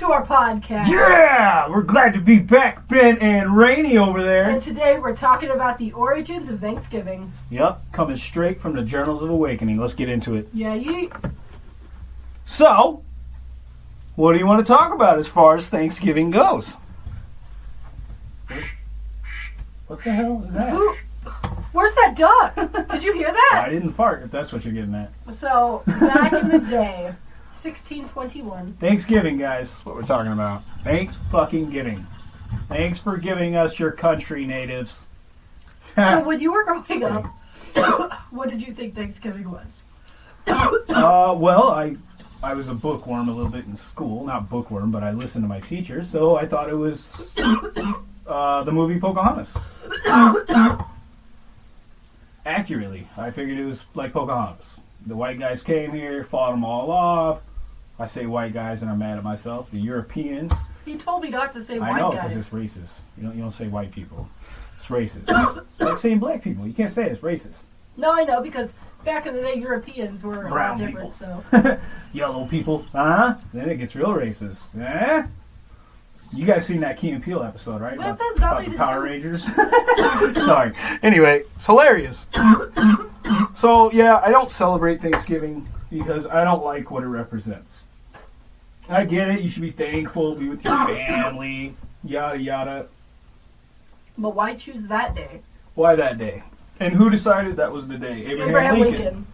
to our podcast. Yeah, we're glad to be back, Ben and Rainey over there. And today we're talking about the origins of Thanksgiving. Yep, coming straight from the Journals of Awakening. Let's get into it. Yeah, you. So, what do you want to talk about as far as Thanksgiving goes? What the hell is that? Who? Where's that duck? Did you hear that? I didn't fart, if that's what you're getting at. So back in the day, 1621. Thanksgiving, guys. That's what we're talking about. Thanks fucking giving. Thanks for giving us your country, natives. So when you were growing up, what did you think Thanksgiving was? Uh, well, I I was a bookworm a little bit in school. Not bookworm, but I listened to my teacher, so I thought it was uh, the movie Pocahontas. Accurately, I figured it was like Pocahontas. The white guys came here, fought them all off. I say white guys, and I'm mad at myself. The Europeans. He told me not to say I white know, because it's racist. You don't you don't say white people. It's racist. it's like saying black people. You can't say it, it's racist. No, I know because back in the day, Europeans were a lot Brown different. people. So Yellow people, huh? Then it gets real racist. Eh? You guys seen that Key and Peele episode, right? That About, has about nothing the to Power do- Rangers. Sorry. Anyway, it's hilarious. so yeah, I don't celebrate Thanksgiving because I don't like what it represents. I get it. You should be thankful, be with your family, yada yada. but why choose that day? Why that day? And who decided that was the day? Abraham, Abraham Lincoln. Lincoln.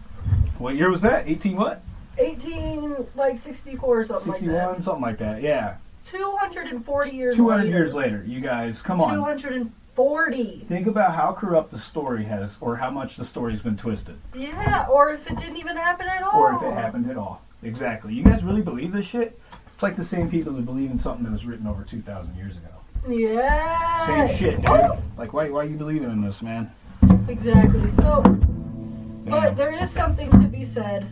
What year was that? 18 what? 18 like 64 or something 61, like that. something like that. Yeah. 240 years 200 later. years later, you guys, come on. 240. Think about how corrupt the story has, or how much the story's been twisted, Yeah, or if it didn't even happen at all. or if it happened at all. Exactly. You guys really believe this shit? It's like the same people that believe in something that was written over 2,000 years ago. Yeah. Same shit, dude. Like, why, why are you believing in this, man? Exactly. So, but there is something to be said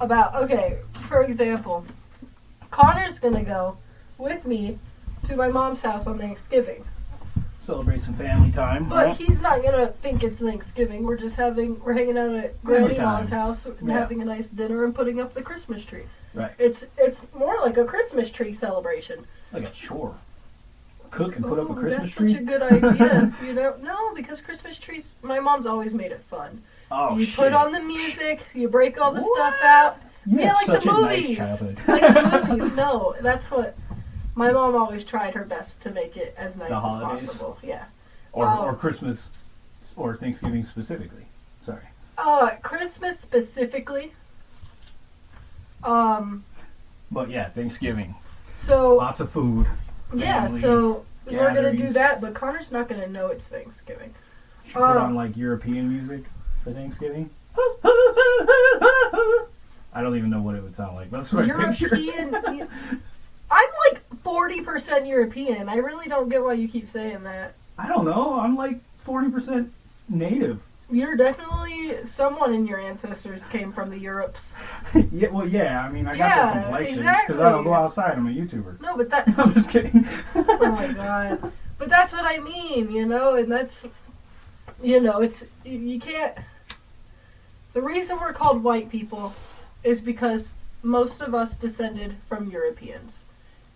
about, okay, for example, Connor's gonna go with me to my mom's house on Thanksgiving. Celebrate some family time. But right? he's not gonna think it's Thanksgiving. We're just having, we're hanging out at Family Granny Ma's house and Yeah. having a nice dinner and putting up the Christmas tree. Right. It's it's more like a Christmas tree celebration. Like a chore. Cook and put up a Ooh, Christmas that's tree? such a good idea. you know, no, because Christmas trees. My mom's always made it fun. oh, you shit. put on the music, you break all the What? stuff out. You yeah, like such the a movies. nice like the movies. No, that's what. My mom always tried her best to make it as nice as possible. Yeah. or, Oh. or Christmas, or Thanksgiving specifically. Sorry. Uh, Christmas specifically. Um. But yeah, Thanksgiving. So Lots of food. yeah. So we're gonna do that, but Connor's not gonna know it's Thanksgiving. Should put Um, on like European music for Thanksgiving. I don't even know what it would sound like. but That's what I. European. I'm like forty percent European. I really don't get why you keep saying that. I don't know. I'm like forty percent native. You're definitely someone in your ancestors came from the Europes. yeah, well, yeah. I mean, I got Yeah, that complexion exactly. because I don't go outside. I'm a YouTuber. No, but that. I'm just kidding. oh my god. But that's what I mean, you know, and that's, you know, it's you- you can't. The reason we're called white people is because most of us descended from Europeans,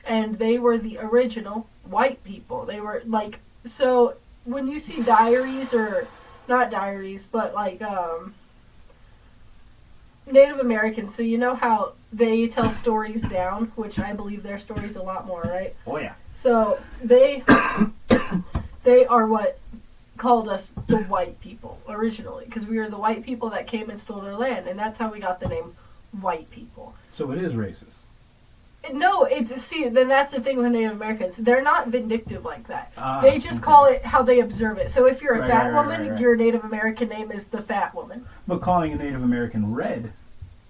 and they were the original white people. They were like so when you see diaries or not diaries, but like um Native Americans, so you know how they tell stories down, which I believe their stories a lot more, right? oh yeah. So they they are what called us the white people originally because we were the white people that came and stole their land, and that's how we got the name white people. So it is racist. No, it's see. Then that's the thing with Native Americans. They're not vindictive like that. Ah, they just okay. call it how they observe it. So if you're a Right, fat right, woman, right, your Native American name is the fat woman. But calling a Native American red.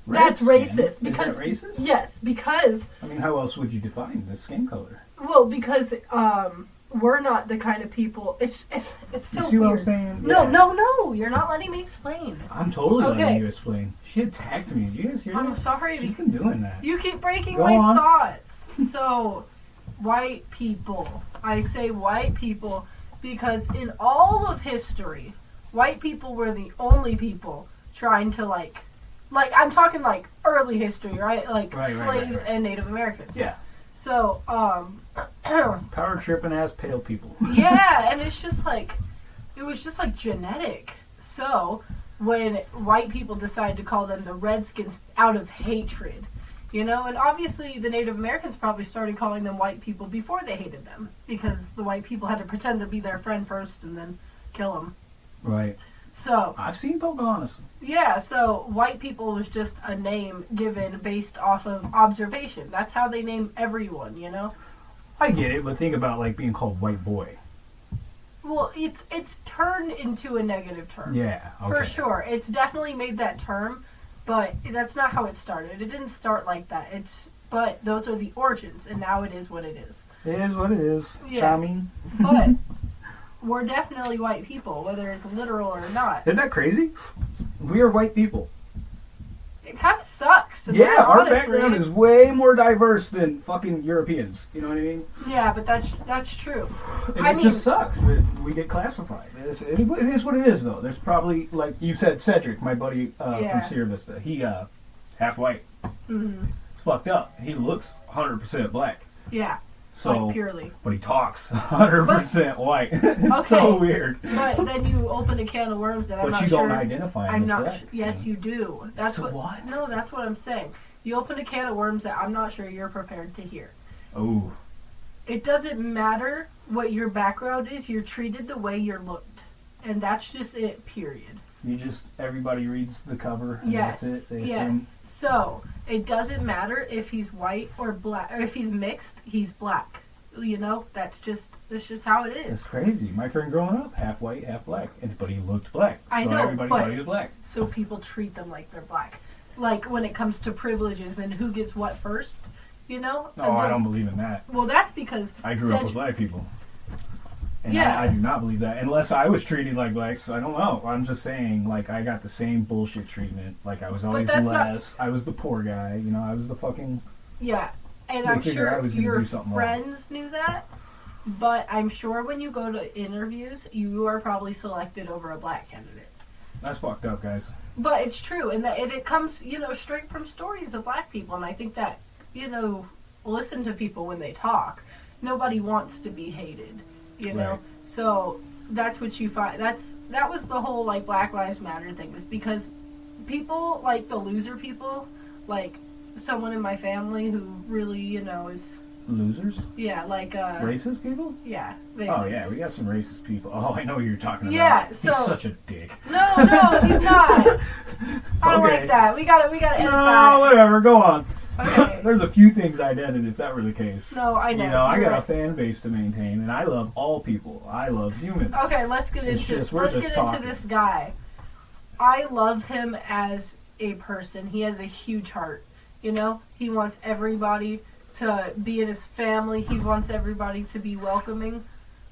That's redskin, racist, is because- that racist? Yes, because I mean, how else would you define the skin color? well, because um, we're not the kind of people. It's it's it's so you see what weird. I'm saying? No, Yeah. no, no! You're not letting me explain. I'm totally Okay. letting you explain. She attacked me. Did you guys hear I'm that? sorry. She's be- been doing that. You keep breaking Go my on. thoughts. So, white people. I say white people because in all of history, white people were the only people trying to like, like I'm talking like early history, right? Like Right, right, right, slaves right. and Native Americans. Yeah. So, um, Power tripping ass pale people. yeah, and it's just like, it was just like genetic. So, when white people decided to call them the Redskins out of hatred, you know, and obviously the Native Americans probably started calling them white people before they hated them because the white people had to pretend to be their friend first and then kill them. Right. So, I've seen Pocahontas. yeah, so white people was just a name given based off of observation. That's how they name everyone, you know? I get it, but think about like being called white boy. Well, it's it's turned into a negative term. Yeah. Okay. For sure. It's definitely made that term, but that's not how it started. It didn't start like that. It's but those are the origins and now it is what it is. It is what it is. Yeah. Charming. But we're definitely white people, whether it's literal or not. Isn't that crazy? We are white people. It kind of sucks. Yeah, all our honesty. background is way more diverse than fucking Europeans. You know what I mean? Yeah, but that's that's true. And I it mean- just sucks that we get classified. It's, it, it is what it is, though. There's probably, like you said, Cedric, my buddy uh, Yeah. from Sierra Vista. He uh, half white. hmm It's fucked up. He looks 100% black. Yeah, So, like purely. but he talks 100% white. it's so Okay. weird. But then you open a can of worms that I'm But not you sure. don't identify I'm not. black. Su- yes, you do. That's So what, what? No, that's what I'm saying. You open a can of worms that I'm not sure you're prepared to hear. Oh, It doesn't matter what your background is. You're treated the way you're looked, and that's just it. Period. you just, everybody reads the cover and Yes. that's it. They yes. assume. So it doesn't matter if he's white or black, or if he's mixed. He's black. You know, that's just that's just how it is. It's crazy. My friend growing up, half white, half black. And, but he looked black. I so know, everybody but- thought he was black. so people treat them like they're black. Like when it comes to privileges and who gets what first, you know? No, And I don't believe in that. Well, that's because I grew up with black people. And Yeah. I, I do not believe that. Unless I was treated like blacks, I don't know. I'm just saying, like, I got the same bullshit treatment. Like, I was always that's not- less. I was the poor guy. You know, I was the fucking. Yeah, and I'm sure your something wrong. friends knew that. But I'm sure when you go to interviews, you are probably selected over a black candidate. That's fucked up, guys. But it's true, and that and it comes, you know, straight from stories of black people, and I think that, you know, listen to people when they talk. Nobody wants to be hated, you know. Right. So that's what you find. That's that was the whole like Black Lives Matter thing, was because people like the loser people, like someone in my family who really, you know, is Losers? yeah, like uh, Racist people? yeah, Oh, yeah, we got some racist people. Oh, I know who you're talking about. Yeah, He's so- such a dick. No, no, he's not. I don't Okay. like that. We gotta, we gotta edit No, that. whatever, go on. Okay. There's a few things I'd edit if that were the case. No, I know. You know, I You're got a fan base to maintain, and I love all people. I love humans. Okay, let's get It's into just- let's get talking. into this guy. I love him as a person. He has a huge heart. You know, he wants everybody to be in his family. He wants everybody to be welcoming,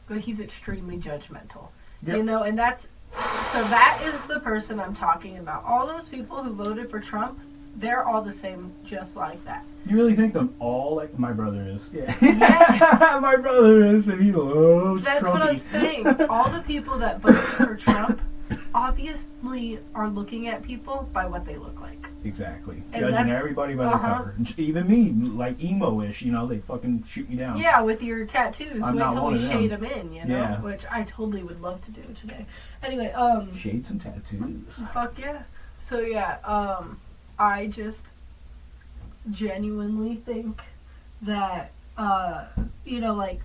but he's extremely judgmental. Yep. You know, and that's so that is the person I'm talking about. All those people who voted for Trump, they're all the same, just like that. You really think them all like my brother is? Yeah. Yeah. my brother is, and he loves That's Trumpy. what I'm saying. All the people that voted for Trump obviously are looking at people by what they look like. Exactly. And Judging everybody by the uh-huh. cover. Even me, like emo-ish, you know, they fucking shoot me down. Yeah, with your tattoos. I'm Wait not till one we of them. shade them in, you know? Yeah. Which I totally would love to do today. Anyway, um, Shade some tattoos. fuck yeah. So yeah, um, I just genuinely think that, uh, you know, like,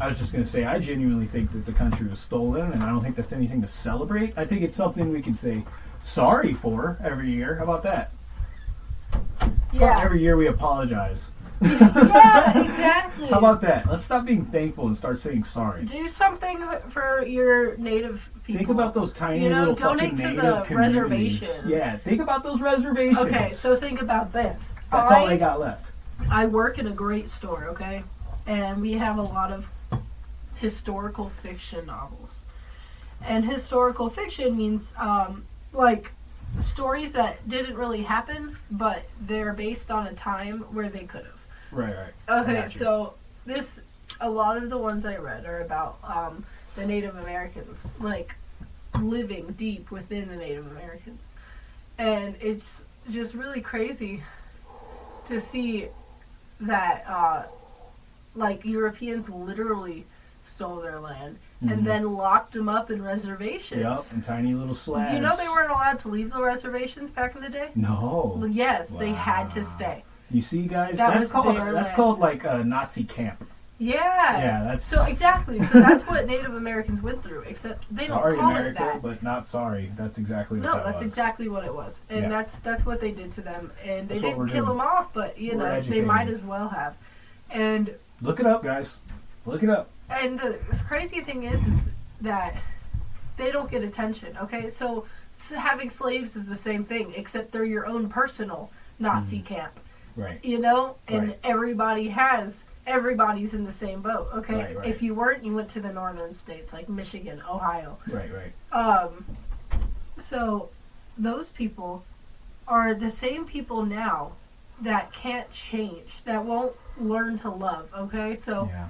I was just going to say, I genuinely think that the country was stolen, and I don't think that's anything to celebrate. I think it's something we can say sorry for every year. How about that? yeah. Every year we apologize. Yeah, exactly. How about that? Let's stop being thankful and start saying sorry. Do something for your native people. Think about those tiny You know, little donate to native the communities. reservation. Yeah, think about those reservations. Okay, so think about this. that's I, all I got left. I work in a great store, okay? And we have a lot of historical fiction novels. And historical fiction means um, like stories that didn't really happen, but they're based on a time where they could have. Right, right. Okay, so this a lot of the ones I read are about um, the Native Americans, like living deep within the Native Americans, and it's just really crazy to see that uh, like Europeans literally stole their land and then locked them up in reservations. Yep, and tiny little slabs. You know they weren't allowed to leave the reservations back in the day. No. Yes, they had to stay. You see, guys, That that's called that's called like a Nazi camp. Yeah. Yeah, that's So exactly. So that's what Native Americans went through. Except they sorry, don't call America, it that. but not sorry. That's exactly what No, that that's was. exactly what it was, and Yeah. that's that's what they did to them, and they That's didn't kill doing. them off, but you We're know they might as well have. And Look it up, guys. Look it up. and the crazy thing is, is that they don't get attention. Okay, so s- having slaves is the same thing, except they're your own personal Nazi mm. camp. Right. You know, and. Right. everybody has. Everybody's in the same boat. Okay, Right, right. if you weren't, you went to the northern states like Michigan, Ohio. Right. Right. Um, so those people are the same people now that can't change, that won't learn to love. Okay, so Yeah.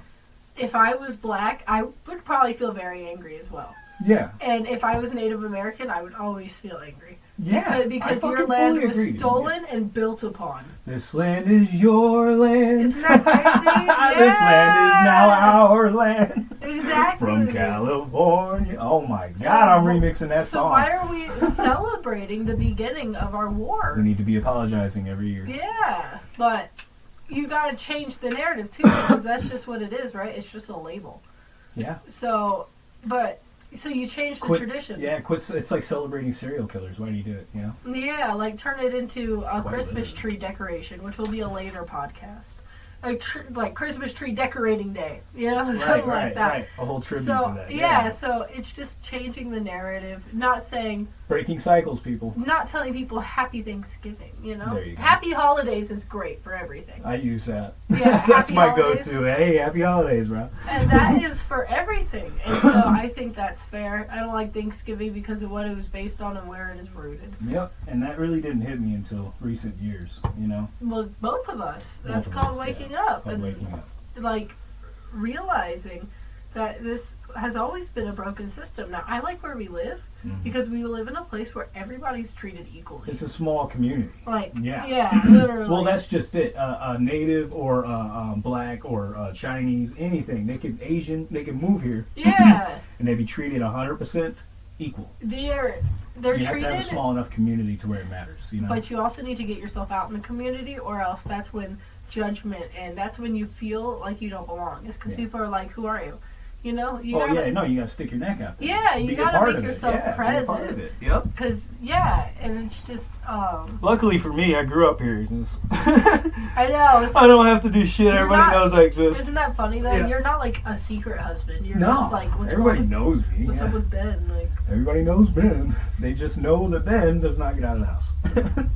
if I was black, I would probably feel very angry as well. Yeah. And if I was Native American, I would always feel angry Yeah. Because your land was agree. stolen and built upon. This land is your land. Isn't that crazy? yeah. this land is now our land. Exactly. From California. Oh my God, So- I'm remixing that So song. why are we celebrating the beginning of our war? we need to be apologizing every year. Yeah, but you got to change the narrative too because that's just what it is, right? It's just a label. Yeah. So, but so you change the Quit- tradition. Yeah, quit. It's like celebrating serial killers. Why do you do it? You know. Yeah, like turn it into a Quite Christmas tree decoration, which will be a later podcast. Like tr- like Christmas tree decorating day, you know, something right, like that. right. A whole tribute So to that. yeah, so it's just changing the narrative, not saying, Breaking cycles, people. not telling people Happy Thanksgiving. You know, you. Happy Holidays is great for everything. I use that. Yeah, That's my holidays. go-to. Hey, happy holidays, bro. and that is for everything. And so I think that's fair. I don't like Thanksgiving because of what it was based on and where it is rooted. Yep. And that really didn't hit me until recent years. You know, Well, both of us. That's Both called us, waking yeah. Up and waking up. like realizing that this has always been a broken system. Now I like where we live Mhm. because we live in a place where everybody's treated equally. It's a small community. Like Yeah. yeah, literally. Well, that's just it. Uh, uh, native or uh, um, black or uh, Chinese, anything. They can Asian. They can move here yeah. and they be treated hundred percent equal. They're they're you have to have a small enough community to where it matters. You know. But you also need to get yourself out in the community, or else that's when judgment and that's when you feel like you don't belong. It's because Yeah. people are like, "Who are you?" You know, you oh gotta, yeah, no, you gotta stick your neck out. There. Yeah, you Be gotta make yourself yeah, Be present. it. Yep. Because yeah, and it's just um, Luckily for me, I grew up here. I know. So I don't have to do shit. Everybody not- knows I exist. isn't that funny though? Yeah. You're not like a secret husband. You're No, just like, what's everybody knows me. What's up with Ben? Like, Everybody knows Ben. They just know that Ben does not get out of the house.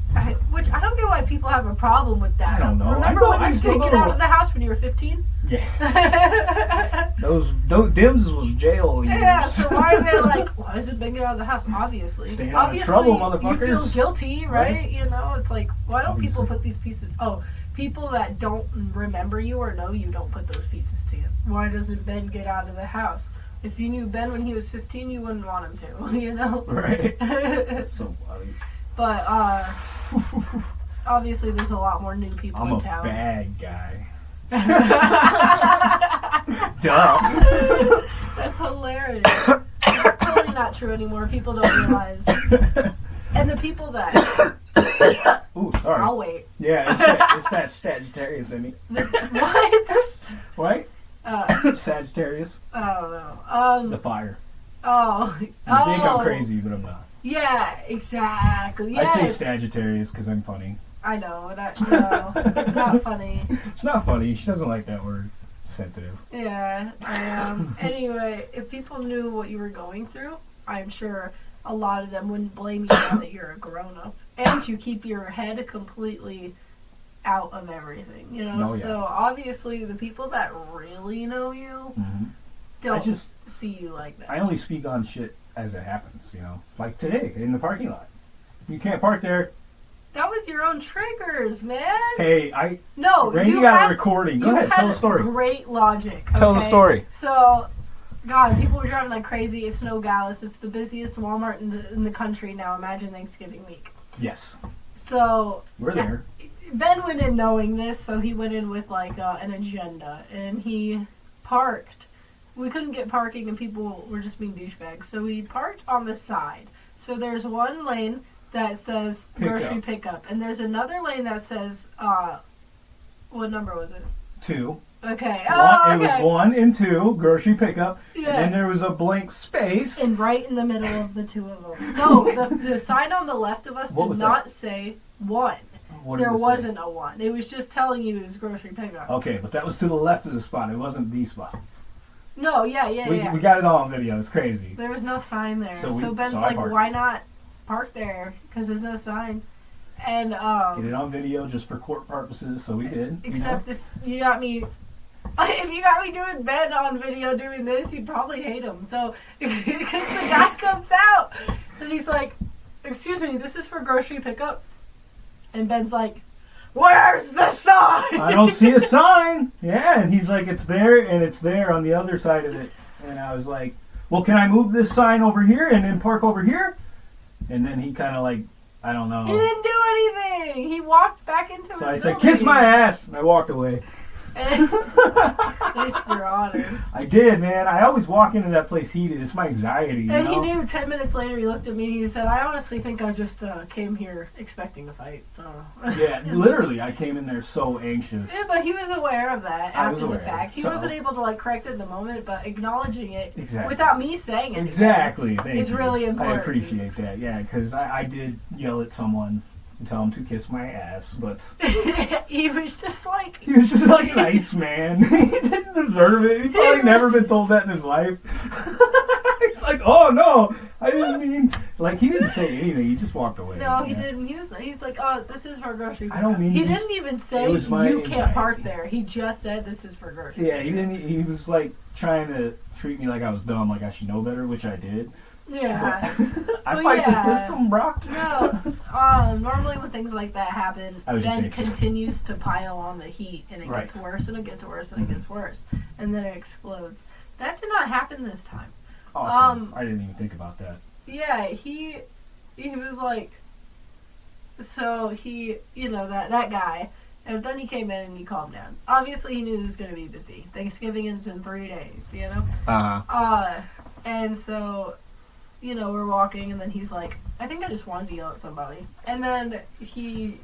I, which I don't get why people have a problem with that. I don't know. Remember I when you did get out of the house when you were 15? yeah, those, those dims was jail years. Yeah, so why are they like, why does it Ben get out of the house? Obviously. Staying out of Obviously, trouble, you feel guilty, right? Right. You know, it's like, why don't people put these pieces? Oh, people that don't remember you or know you don't put those pieces to together. Why doesn't Ben get out of the house? If you knew Ben when he was 15, you wouldn't want him to, you know? Right. but, so funny. uh, obviously, there's a lot more new people I'm in a town. bad guy. Duh. That's hilarious. Totally not true anymore. People don't realize. And the people that. Ooh, sorry. I'll wait. Yeah, it's that, it's that Sagittarius in me. The, what? Right? Uh, Sagittarius. I don't know. The Um. fire. Oh. You oh. think I'm crazy, but I'm not. Yeah. Exactly. I say Sagittarius because I'm funny. I know. That, no, it's not funny. It's not funny. She doesn't like that word. Sensitive. Yeah. Um. Anyway, if people knew what you were going through, I'm sure a lot of them wouldn't blame you now that you're a grown up, and you keep your head completely out of everything. You know. Oh, yeah. So obviously, the people that really know you hmm don't just- see you like that. I only speak on shit as it happens, you know. Like today in the parking lot. You can't park there. That was your own triggers, man. Hey, I No, Randy you got had, a recording. Go ahead, tell the story. Great logic. Tell the story. So, God, people were driving like crazy. It's Nogales. It's the busiest Walmart in the in the country now. Imagine Thanksgiving week. Yes. So We're there. Ben went in knowing this, so he went in with like uh, an agenda, and he parked. We couldn't get parking, and people were just being douchebags. So we parked on the side. So there's one lane that says Pickup. grocery pickup, and there's another lane that says uh, what number was it? Two. Okay. One, Oh, It was one and two, grocery pickup. yeah. And then there was a blank space. And right in the middle of the two of them. No, the, the sign on the left of us What did not say one. What There wasn't a one. It was just telling you it was grocery pickup. Okay, but that was to the left of the spot. It wasn't the spot. No, yeah, yeah, we, yeah. we got it all on video. It's crazy. There was no sign there. So So, Ben's so like, why not park there? Because there's no sign. And, Get um, it on video just for court purposes, so we did. you know? except if you got me, if you got me doing Ben on video doing this, you'd probably hate him. So, because the guy comes out and he's like, excuse me, this is for grocery pickup. And Ben's like, where's the sign? I don't see a sign. Yeah, and he's like, it's there, and it's there on the other side of it. And I was like, well, can I move this sign over here and then park over here? And then he kind of like, I don't know. He didn't do anything. He walked back into his So I said, kiss my ass, and I walked away. At least you're honest. I did, man. I always walk into that place heated. It's my anxiety, you And know? he knew. Ten minutes later, he looked at me and he said, "I honestly think I just uh, came here expecting a fight." So. Yeah, literally, I came in there so anxious. Yeah, but he was aware of that I after the fact. He So- wasn't able to like correct it in the moment, but acknowledging it Exactly. without me saying it. Exactly. Thank It's you. really important. I appreciate that. Yeah, because I, I did yell at someone and tell him to kiss my ass, but he was just like, he was just like nice man. he didn't deserve it. He probably never been told that in his life. He's like, oh no, I didn't mean. Like he didn't say anything. He just walked away. no, he Yeah. didn't. He was, he was like, oh, this is for grocery. I don't mean He didn't even say you can't park there. He just said this is for grocery. Yeah, he didn't. He was like trying to treat me like I was dumb, like I should know better, which I did. Yeah. I Well, fight yeah. the system, Brock. No, um, normally when things like that happen, Ben continues to pile on the heat, and it Right. gets worse, and it gets worse, and Mhm. it gets worse, and then it explodes. That did not happen this time. Awesome. Um, I didn't even think about that. Yeah, he he was like, so he, you know, that that guy, and then he came in and he calmed down. Obviously, he knew he was going to be busy. Thanksgiving is in three days, you know. Uh-huh. Uh, and so, you know, we're walking, and then he's like, I think I just wanted to yell at somebody. And then he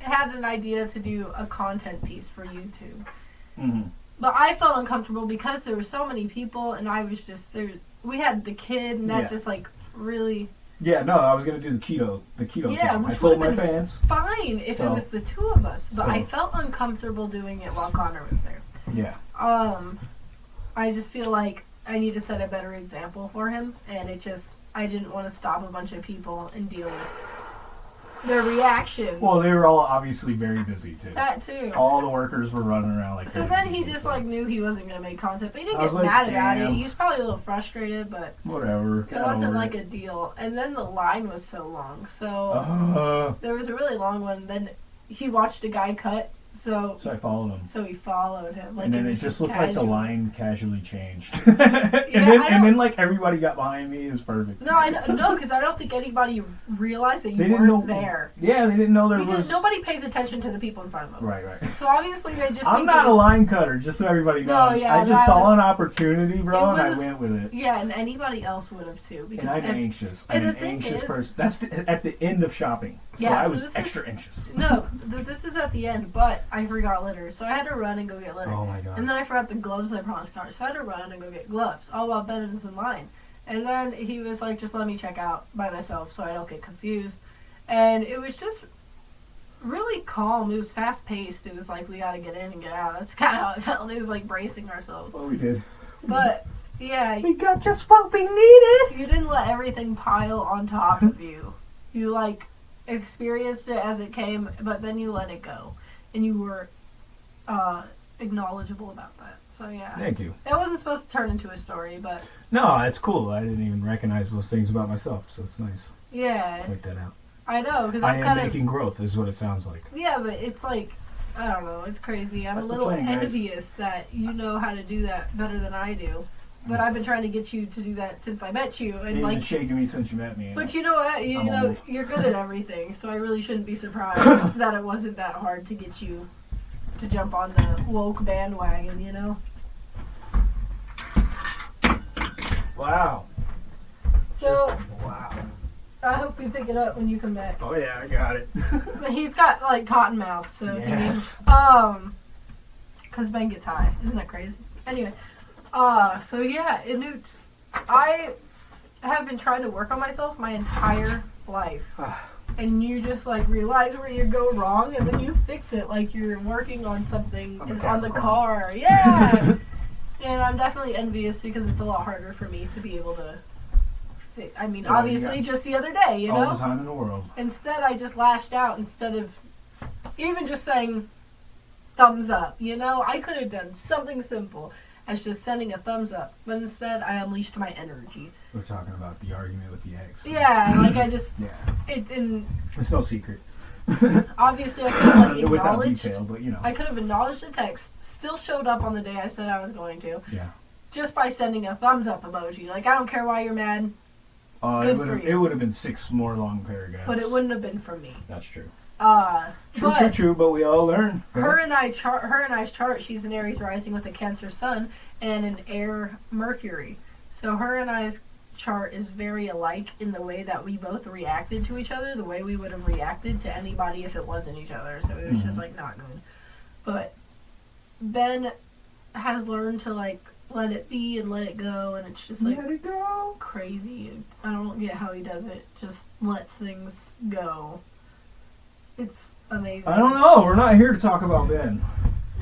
had an idea to do a content piece for YouTube. hmm But I felt uncomfortable because there were so many people, and I was just there. We had the kid, and that Yeah. just like really Yeah, no, I was gonna do the keto, the keto Yeah, thing. I which told my fans. fine if it was the two of us. But so- I felt uncomfortable doing it while Connor was there. Yeah, Um, I just feel like I need to set a better example for him, and it just I didn't want to stop a bunch of people and deal with their reactions. well, they were all obviously very busy too. that too. All the workers were running around like. So then he just like knew he wasn't gonna make content, but he didn't get like, mad about it. He was probably a little frustrated, but whatever. it wasn't like a deal. And then the line was so long, so Uh, there was a really long one. Then he watched a guy cut, so so I followed him, so he followed him. Like and then it just looked like the line casually changed. and then and then like everybody got behind me. It was perfect. No, I know, no, because I don't think anybody realized that you They didn't weren't know there. Yeah, they didn't know there Because was. nobody pays attention to the people in front of them. Right, right. So obviously they just. I'm not it a line cutter, just so everybody No, knows. yeah, I just saw was- an opportunity, bro, It and I went with it. Yeah, and anybody else would have too. And Because I'm ev- anxious. I'm an anxious is- person. That's the, at the end of shopping. So Yeah, I so was this is- extra anxious. no, th- this is at the end, but I forgot litter, so I had to run and go get litter. Oh my god. And then I forgot the gloves I promised Connor, so I had to run and go get gloves. All while Ben was in line. And then he was like, just let me check out by myself so I don't get confused. And it was just really calm. It was fast paced. It was like, we gotta get in and get out. That's kind of how it felt. It was like bracing ourselves. well, we did. But, yeah, We got just what we needed. you didn't let everything pile on top of you. You, like, experienced it as it came, but then you let it go. And you were uh, acknowledgeable about that. So, yeah. Thank you. That wasn't supposed to turn into a story, but No, it's cool. I didn't even recognize those things about myself, so it's nice. yeah, Point that out. I know because I I'm am kind of making growth, is what it sounds like. yeah, but it's like I don't know, it's crazy. I'm That's a little plan, guys. envious that you know how to do that better than I do. But I've been trying to get you to do that since I met you, and You've like been shaking me since you met me. But you know what? You, I'm know old. you're good at everything, so I really shouldn't be surprised that it wasn't that hard to get you to jump on the woke bandwagon. You know. wow. So Wow. I hope you pick it up when you come back. Oh yeah, I got it. But He's got like cotton mouth, so he Yes. needs um, cause Ben gets high. Isn't that crazy? Anyway, uh, so yeah, it newts. I have been trying to work on myself my entire life. Ah. And you just like realize where you go wrong, and then you fix it like you're working on something On the in- on the car. Yeah. and I'm definitely envious because it's a lot harder for me to be able to. I mean, Yeah, obviously, just the other day, you All know. All the time in the world. Instead, I just lashed out instead of even just saying thumbs up. You know, I could have done something simple as just sending a thumbs up, but instead, I unleashed my energy. We're talking about the argument with the ex. Yeah, like I just Yeah. it and It's no secret. obviously I could have like acknowledged. detail, but you know. I could have acknowledged the text. Still showed up on the day I said I was going to. Yeah. Just by sending a thumbs up emoji. Like I don't care why you're mad, Uh, Good it would for have you. it would have been six more long paragraphs. but it wouldn't have been for me. That's true. Uh, True, but true, true. But we all learn. her and I chart. Her and I's chart. She's an Aries rising with a Cancer Sun and an Air Mercury. So her and I's chart is very alike in the way that we both reacted to each other, the way we would have reacted to anybody if it wasn't each other. So it was just Mhm. like not good. But Ben has learned to like let it be and let it go, and it's just like Let it go. crazy. I don't get how he does it. Just lets things go. It's amazing. I don't know. We're not here to talk about Ben.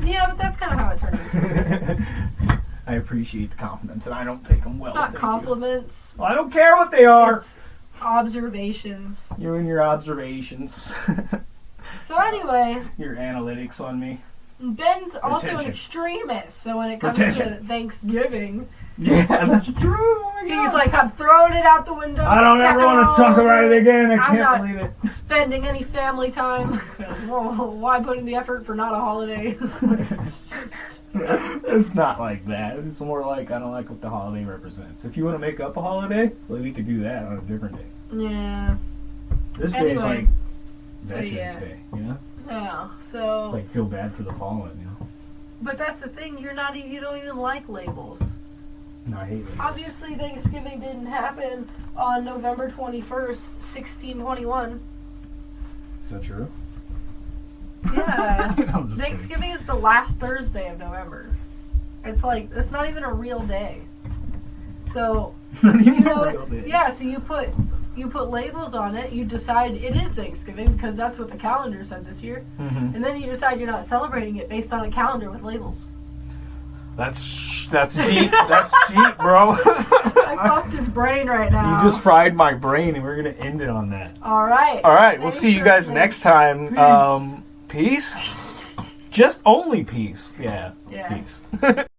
Yeah, but that's kind of how it turned into. I appreciate the compliments, and I don't take them well. It's not compliments. Well, I don't care what they are. It's observations. You and your observations, So anyway, your analytics on me. Ben's also an extremist. So when it comes to Thanksgiving, Yeah, that's true. Oh my God. he's like, I'm throwing it out the window. I don't ever want to talk about it again. I I'm can't believe it. Spending any family time. Whoa, why put in the effort for not a holiday? It's just- it's not like that. It's more like I don't like what the holiday represents. If you want to make up a holiday, well, we could do that on a different day. yeah. This day's Anyway, like so Veterans yeah. Day, you know? Yeah. So, Like feel bad for the fallen, you know? but that's the thing. You're not. You don't even like labels. No, I hate it. Obviously, Thanksgiving didn't happen on November 21st, 1621. Is that true? Yeah. I'm just kidding. Thanksgiving is the last Thursday of November. It's like, it's not even a real day. So, you know, yeah, so you put. You put labels on it. You decide it is Thanksgiving because that's what the calendar said this year, Mhm. and then you decide you're not celebrating it based on a calendar with labels. That's that's deep. That's deep, bro. I fucked his brain right now. you just fried my brain, and we're gonna end it on that. All right. All right, we'll see you guys next time. Peace. Um, peace. Just only peace. Yeah. Yeah. Peace.